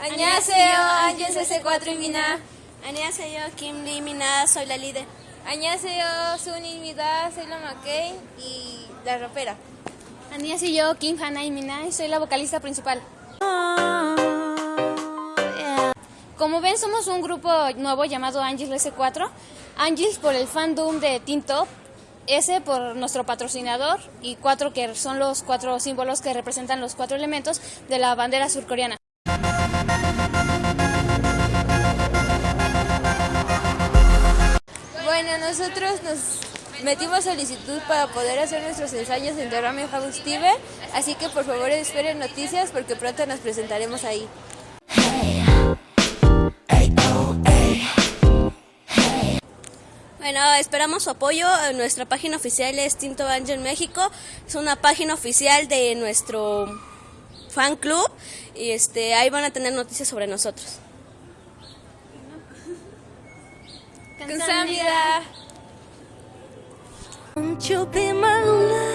Añaseo, Ángel CC4 y yo, Kim Lee Mina, soy la líder. yo, Suni Mina, soy la McKay y la ropera. yo, Kim Hana y Mina, y soy la vocalista principal. Como ven, somos un grupo nuevo llamado Angels S4. Angels por el fandom de Teen Top, S por nuestro patrocinador y cuatro que son los cuatro símbolos que representan los cuatro elementos de la bandera surcoreana. Bueno, nosotros nos metimos solicitud para poder hacer nuestros ensayos en The Ramen House TV, así que por favor esperen noticias porque pronto nos presentaremos ahí. Bueno, esperamos su apoyo. Nuestra página oficial es Tinto Angel México. Es una página oficial de nuestro fan club y este ahí van a tener noticias sobre nosotros. 감사합니다. Won't you be my love?